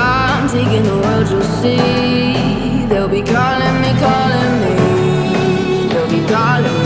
I'm taking the world, you'll see. They'll be calling me, calling me. They'll be calling me